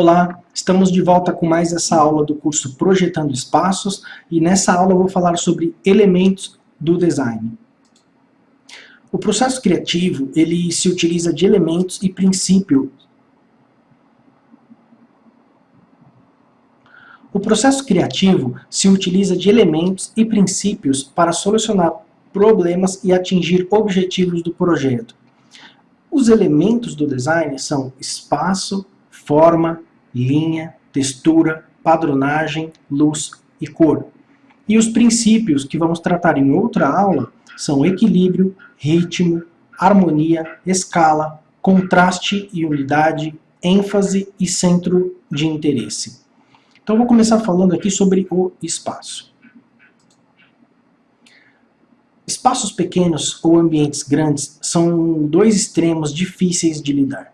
Olá, estamos de volta com mais essa aula do curso Projetando Espaços e nessa aula eu vou falar sobre elementos do design. O processo criativo ele se utiliza de elementos e princípios. O processo criativo se utiliza de elementos e princípios para solucionar problemas e atingir objetivos do projeto. Os elementos do design são espaço, forma, linha, textura, padronagem, luz e cor. E os princípios que vamos tratar em outra aula são equilíbrio, ritmo, harmonia, escala, contraste e unidade, ênfase e centro de interesse. Então vou começar falando aqui sobre o espaço. Espaços pequenos ou ambientes grandes são dois extremos difíceis de lidar.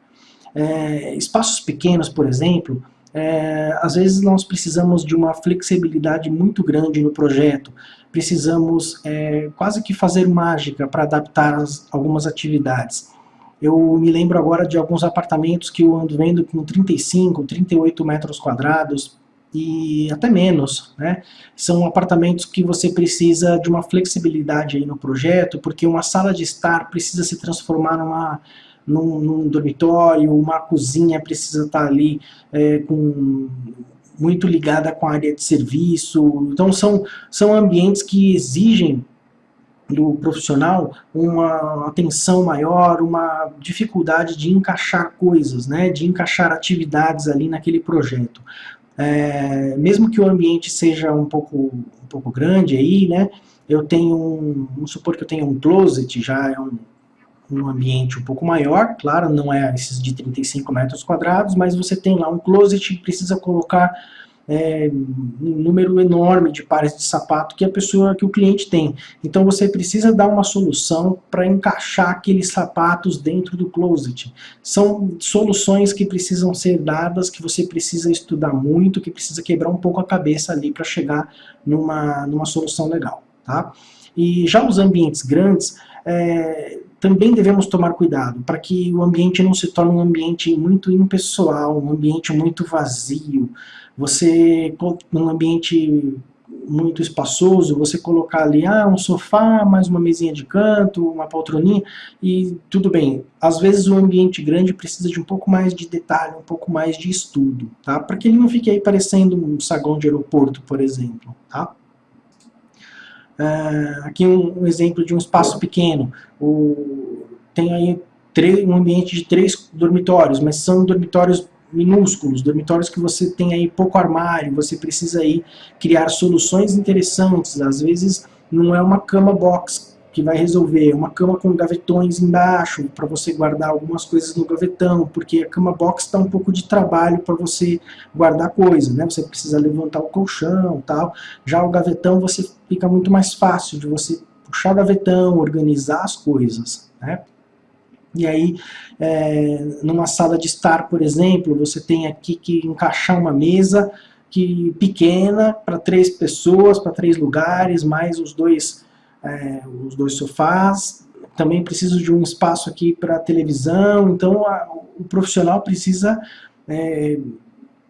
É, espaços pequenos, por exemplo, é, às vezes nós precisamos de uma flexibilidade muito grande no projeto, precisamos é, quase que fazer mágica para adaptar as, algumas atividades. Eu me lembro agora de alguns apartamentos que eu ando vendo com 35, 38 metros quadrados, e até menos, né? São apartamentos que você precisa de uma flexibilidade aí no projeto, porque uma sala de estar precisa se transformar numa, num, num dormitório, uma cozinha precisa estar ali é, com muito ligada com a área de serviço, então são, são ambientes que exigem do profissional uma atenção maior, uma dificuldade de encaixar coisas, né, de encaixar atividades ali naquele projeto. É, mesmo que o ambiente seja um pouco, um pouco grande aí, né, eu tenho, um, vamos supor que eu tenho um closet, já é um, um ambiente um pouco maior, claro, não é esses de 35 metros quadrados, mas você tem lá um closet e precisa colocar é, um número enorme de pares de sapato que a pessoa, que o cliente tem. Então você precisa dar uma solução para encaixar aqueles sapatos dentro do closet. São soluções que precisam ser dadas, que você precisa estudar muito, que precisa quebrar um pouco a cabeça ali para chegar numa, numa solução legal. Tá? E já os ambientes grandes, é, também devemos tomar cuidado para que o ambiente não se torne um ambiente muito impessoal, um ambiente muito vazio, você, num ambiente muito espaçoso, você colocar ali, ah, um sofá, mais uma mesinha de canto, uma poltroninha, e tudo bem. Às vezes o ambiente grande precisa de um pouco mais de detalhe, um pouco mais de estudo, tá? Para que ele não fique aí parecendo um saguão de aeroporto, por exemplo, tá? Uh, aqui um, um, exemplo de um espaço pequeno. O, tem aí um ambiente de três dormitórios, mas são dormitórios minúsculos, dormitórios que você tem aí pouco armário, você precisa aí criar soluções interessantes, às vezes não é uma cama box que vai resolver, uma cama com gavetões embaixo, para você guardar algumas coisas no gavetão, porque a cama box dá um pouco de trabalho para você guardar coisa, né? Você precisa levantar o colchão tal. Já o gavetão você fica muito mais fácil de você puxar o gavetão, organizar as coisas, né? E aí, é, numa sala de estar, por exemplo, você tem aqui que encaixar uma mesa que pequena para três pessoas, para três lugares, mais os dois, é, os dois sofás. Também preciso de um espaço aqui para televisão, então a, o profissional precisa é,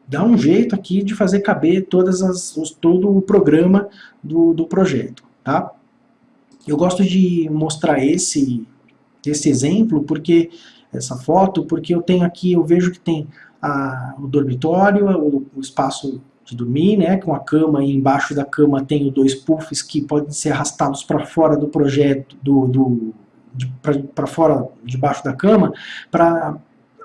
dar um jeito aqui de fazer caber todas as, os, todo o programa do, do projeto. Tá? Eu gosto de mostrar esse esse exemplo, porque essa foto, porque eu tenho aqui, eu vejo que tem a, o dormitório, o, o, espaço de dormir, né, com a cama e embaixo da cama tenho dois puffs que podem ser arrastados para fora do projeto, do, do para fora, debaixo da cama, para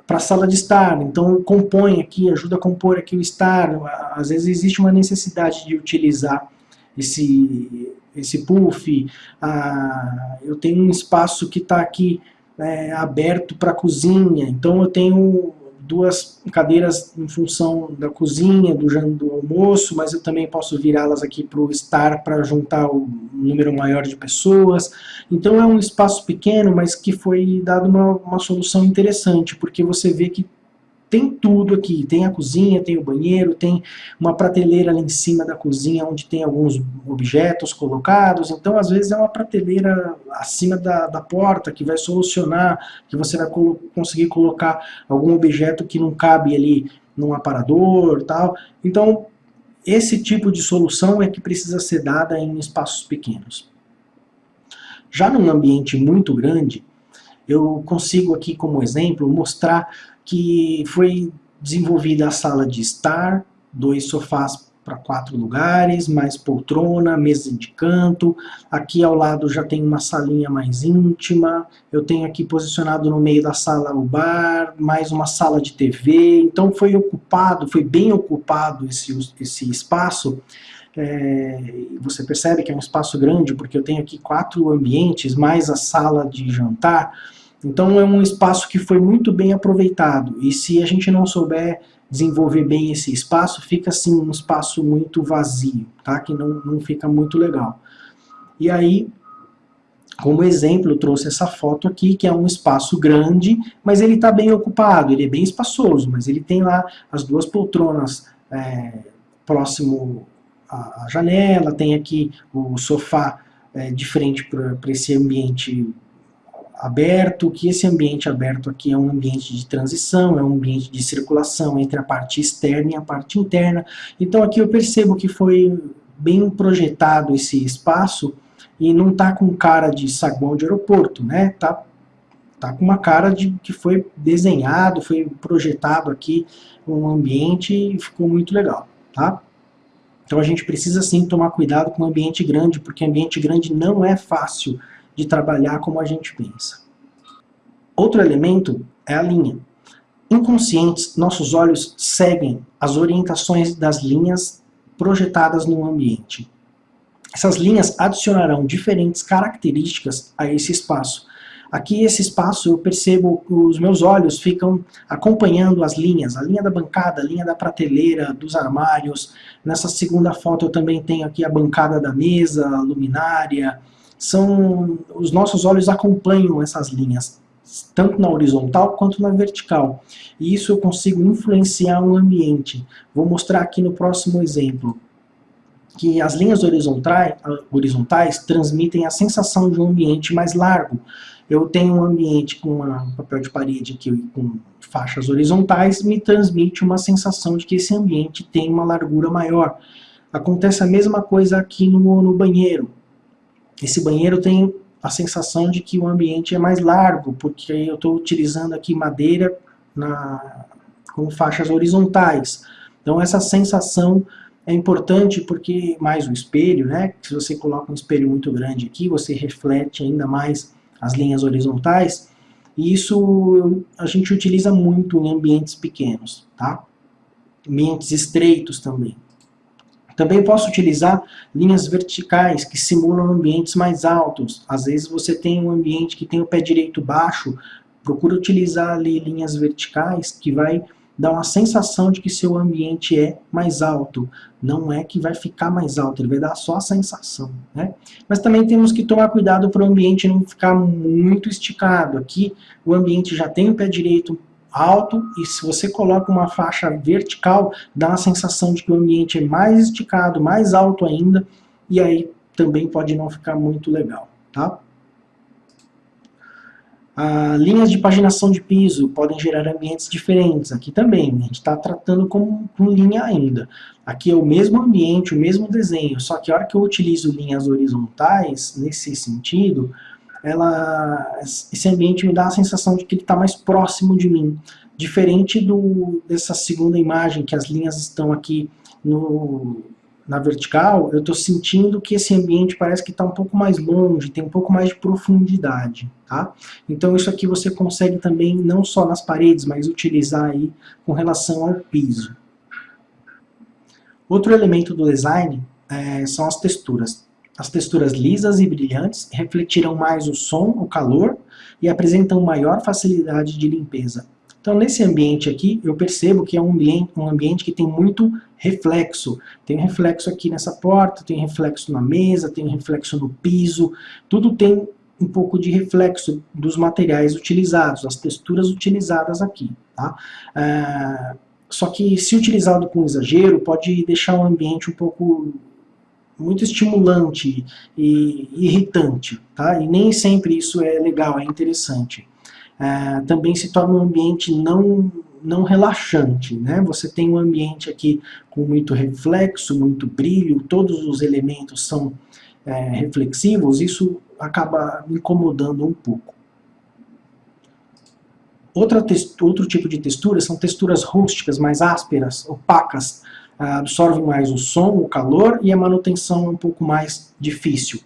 para a sala de estar, então compõe aqui, ajuda a compor aqui o estar, às vezes existe uma necessidade de utilizar esse, esse puff, ah, eu tenho um espaço que está aqui é, aberto para cozinha, então eu tenho duas cadeiras em função da cozinha, do, do almoço, mas eu também posso virá-las aqui para o estar para juntar um número maior de pessoas. Então é um espaço pequeno, mas que foi dado uma, uma solução interessante, porque você vê que tem tudo aqui, tem a cozinha, tem o banheiro, tem uma prateleira ali em cima da cozinha onde tem alguns objetos colocados, então às vezes é uma prateleira acima da, da porta que vai solucionar, que você vai conseguir colocar algum objeto que não cabe ali num aparador tal. Então, esse tipo de solução é que precisa ser dada em espaços pequenos. Já num ambiente muito grande, eu consigo aqui como exemplo mostrar que foi desenvolvida a sala de estar, dois sofás para quatro lugares, mais poltrona, mesa de canto. Aqui ao lado já tem uma salinha mais íntima. Eu tenho aqui posicionado no meio da sala o bar, mais uma sala de TV. Então foi ocupado, foi bem ocupado esse, esse espaço. É, você percebe que é um espaço grande, porque eu tenho aqui quatro ambientes, mais a sala de jantar. Então é um espaço que foi muito bem aproveitado. E se a gente não souber desenvolver bem esse espaço, fica assim um espaço muito vazio, tá? que não, não fica muito legal. E aí, como exemplo, trouxe essa foto aqui, que é um espaço grande, mas ele está bem ocupado, ele é bem espaçoso, mas ele tem lá as duas poltronas é, próximo à janela, tem aqui o sofá é, de frente para esse ambiente aberto, que esse ambiente aberto aqui é um ambiente de transição, é um ambiente de circulação entre a parte externa e a parte interna. Então aqui eu percebo que foi bem projetado esse espaço e não está com cara de saguão de aeroporto, né? Tá, tá com uma cara de que foi desenhado, foi projetado aqui um ambiente e ficou muito legal, tá? Então a gente precisa sim tomar cuidado com o ambiente grande, porque ambiente grande não é fácil de trabalhar como a gente pensa. Outro elemento é a linha. Inconscientes, nossos olhos seguem as orientações das linhas projetadas no ambiente. Essas linhas adicionarão diferentes características a esse espaço. Aqui, esse espaço, eu percebo que os meus olhos ficam acompanhando as linhas, a linha da bancada, a linha da prateleira, dos armários. Nessa segunda foto eu também tenho aqui a bancada da mesa, a luminária, são os nossos olhos acompanham essas linhas, tanto na horizontal quanto na vertical. E isso eu consigo influenciar o ambiente. Vou mostrar aqui no próximo exemplo que as linhas horizontais, horizontais transmitem a sensação de um ambiente mais largo. Eu tenho um ambiente com um papel de parede aqui com faixas horizontais, me transmite uma sensação de que esse ambiente tem uma largura maior. Acontece a mesma coisa aqui no, no banheiro. Esse banheiro tem a sensação de que o ambiente é mais largo, porque eu estou utilizando aqui madeira na, com faixas horizontais. Então essa sensação é importante porque, mais o espelho, né? Se você coloca um espelho muito grande aqui, você reflete ainda mais as linhas horizontais, e isso a gente utiliza muito em ambientes pequenos, tá? Ambientes estreitos também. Também posso utilizar linhas verticais que simulam ambientes mais altos. Às vezes você tem um ambiente que tem o pé direito baixo, procura utilizar ali linhas verticais que vai dar uma sensação de que seu ambiente é mais alto. Não é que vai ficar mais alto, ele vai dar só a sensação. Né? Mas também temos que tomar cuidado para o ambiente não ficar muito esticado. Aqui o ambiente já tem o pé direito alto e se você coloca uma faixa vertical, dá uma sensação de que o ambiente é mais esticado, mais alto ainda, e aí também pode não ficar muito legal, tá? Ah, linhas de paginação de piso podem gerar ambientes diferentes, aqui também, a gente está tratando como com linha ainda. Aqui é o mesmo ambiente, o mesmo desenho, só que a hora que eu utilizo linhas horizontais, nesse sentido, ela, esse ambiente me dá a sensação de que ele está mais próximo de mim. Diferente do, dessa segunda imagem, que as linhas estão aqui no, na vertical, eu estou sentindo que esse ambiente parece que está um pouco mais longe, tem um pouco mais de profundidade. Tá? Então isso aqui você consegue também, não só nas paredes, mas utilizar aí com relação ao piso. Outro elemento do design é, são as texturas. As texturas lisas e brilhantes refletirão mais o som, o calor e apresentam maior facilidade de limpeza. Então nesse ambiente aqui, eu percebo que é um ambiente, um ambiente que tem muito reflexo. Tem reflexo aqui nessa porta, tem reflexo na mesa, tem reflexo no piso, tudo tem um pouco de reflexo dos materiais utilizados, as texturas utilizadas aqui. Tá? É, só que se utilizado com exagero, pode deixar o ambiente um pouco muito estimulante e irritante, tá? E nem sempre isso é legal, é interessante. É, também se torna um ambiente não, não relaxante, né? Você tem um ambiente aqui com muito reflexo, muito brilho, todos os elementos são é, reflexivos, isso acaba incomodando um pouco. Outra outro tipo de textura são texturas rústicas, mais ásperas, opacas, absorvem mais o som, o calor e a manutenção é um pouco mais difícil.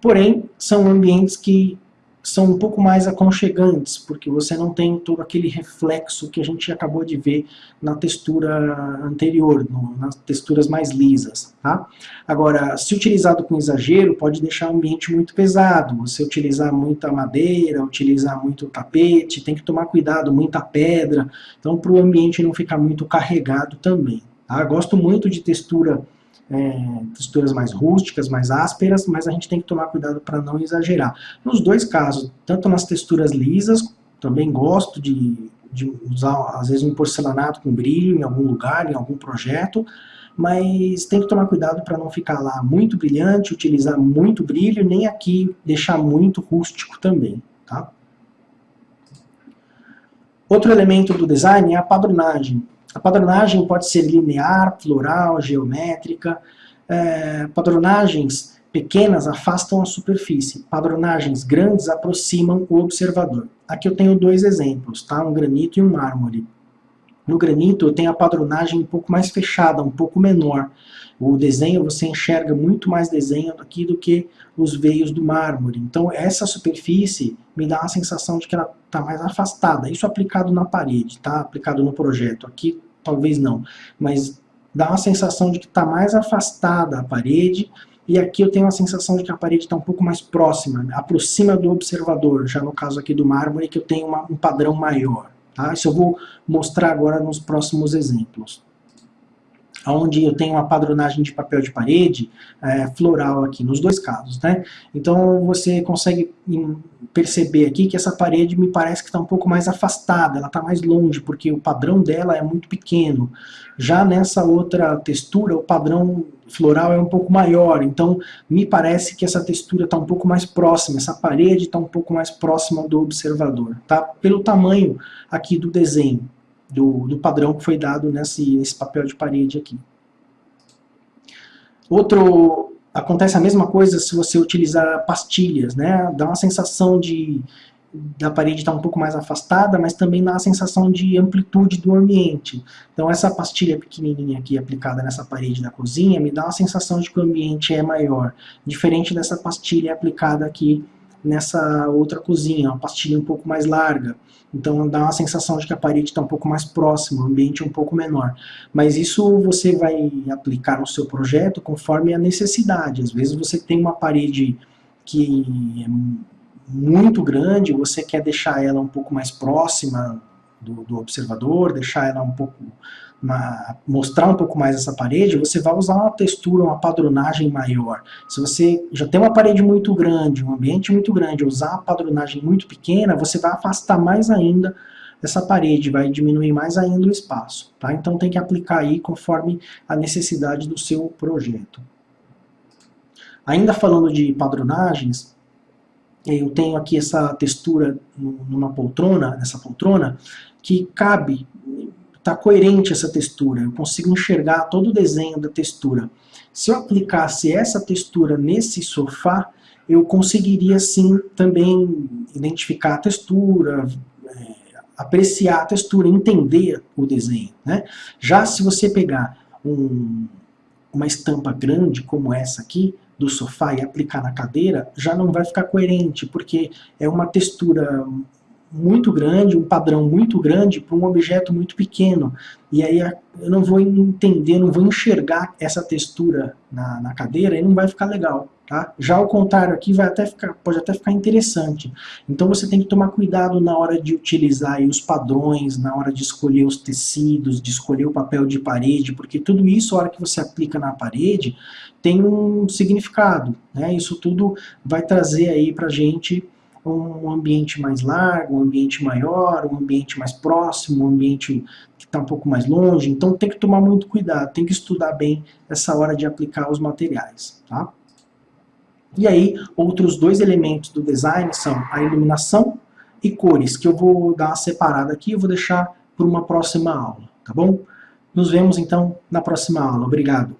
Porém, são ambientes que são um pouco mais aconchegantes, porque você não tem todo aquele reflexo que a gente acabou de ver na textura anterior, no, nas texturas mais lisas. Tá? Agora, se utilizado com exagero, pode deixar o ambiente muito pesado, você utilizar muita madeira, utilizar muito tapete, tem que tomar cuidado, muita pedra, então para o ambiente não ficar muito carregado também. Tá? Gosto muito de textura é, texturas mais rústicas, mais ásperas, mas a gente tem que tomar cuidado para não exagerar. Nos dois casos, tanto nas texturas lisas, também gosto de, de usar, às vezes, um porcelanato com brilho em algum lugar, em algum projeto, mas tem que tomar cuidado para não ficar lá muito brilhante, utilizar muito brilho, nem aqui deixar muito rústico também. Tá? Outro elemento do design é a padronagem. A padronagem pode ser linear, floral, geométrica. É, padronagens pequenas afastam a superfície. Padronagens grandes aproximam o observador. Aqui eu tenho dois exemplos, tá? um granito e um mármore. No granito eu tenho a padronagem um pouco mais fechada, um pouco menor. O desenho, você enxerga muito mais desenho aqui do que os veios do mármore. Então essa superfície me dá a sensação de que ela está mais afastada. Isso aplicado na parede, tá? aplicado no projeto. Aqui talvez não, mas dá uma sensação de que está mais afastada a parede e aqui eu tenho a sensação de que a parede está um pouco mais próxima, aproxima do observador, já no caso aqui do mármore que eu tenho uma, um padrão maior. Tá? Isso eu vou mostrar agora nos próximos exemplos. Onde eu tenho uma padronagem de papel de parede é, floral aqui, nos dois casos. Né? Então você consegue perceber aqui que essa parede me parece que está um pouco mais afastada, ela está mais longe, porque o padrão dela é muito pequeno. Já nessa outra textura, o padrão floral é um pouco maior, então me parece que essa textura está um pouco mais próxima, essa parede está um pouco mais próxima do observador, tá? pelo tamanho aqui do desenho, do, do padrão que foi dado nesse, nesse papel de parede aqui. Outro, acontece a mesma coisa se você utilizar pastilhas, né? dá uma sensação de da parede estar tá um pouco mais afastada, mas também dá a sensação de amplitude do ambiente. Então essa pastilha pequenininha aqui aplicada nessa parede da cozinha me dá uma sensação de que o ambiente é maior, diferente dessa pastilha aplicada aqui nessa outra cozinha, uma pastilha um pouco mais larga. Então dá uma sensação de que a parede está um pouco mais próxima, o ambiente é um pouco menor. Mas isso você vai aplicar no seu projeto conforme a necessidade. Às vezes você tem uma parede que é muito grande, você quer deixar ela um pouco mais próxima do, do observador, deixar ela um pouco, uma, mostrar um pouco mais essa parede, você vai usar uma textura, uma padronagem maior. Se você já tem uma parede muito grande, um ambiente muito grande, usar uma padronagem muito pequena, você vai afastar mais ainda essa parede, vai diminuir mais ainda o espaço. Tá? Então tem que aplicar aí conforme a necessidade do seu projeto. Ainda falando de padronagens, eu tenho aqui essa textura numa poltrona, nessa poltrona, que cabe, está coerente essa textura, eu consigo enxergar todo o desenho da textura. Se eu aplicasse essa textura nesse sofá, eu conseguiria sim também identificar a textura, é, apreciar a textura, entender o desenho. Né? Já se você pegar um, uma estampa grande como essa aqui, do sofá e aplicar na cadeira, já não vai ficar coerente, porque é uma textura muito grande, um padrão muito grande para um objeto muito pequeno. E aí eu não vou entender, não vou enxergar essa textura na, na cadeira e não vai ficar legal. Tá? Já ao contrário aqui vai até ficar, pode até ficar interessante. Então você tem que tomar cuidado na hora de utilizar os padrões, na hora de escolher os tecidos, de escolher o papel de parede, porque tudo isso, a hora que você aplica na parede, tem um significado. Né? Isso tudo vai trazer aí pra gente um ambiente mais largo, um ambiente maior, um ambiente mais próximo, um ambiente que está um pouco mais longe. Então tem que tomar muito cuidado, tem que estudar bem essa hora de aplicar os materiais. Tá? E aí, outros dois elementos do design são a iluminação e cores, que eu vou dar uma separada aqui, eu vou deixar para uma próxima aula, tá bom? Nos vemos então na próxima aula. Obrigado.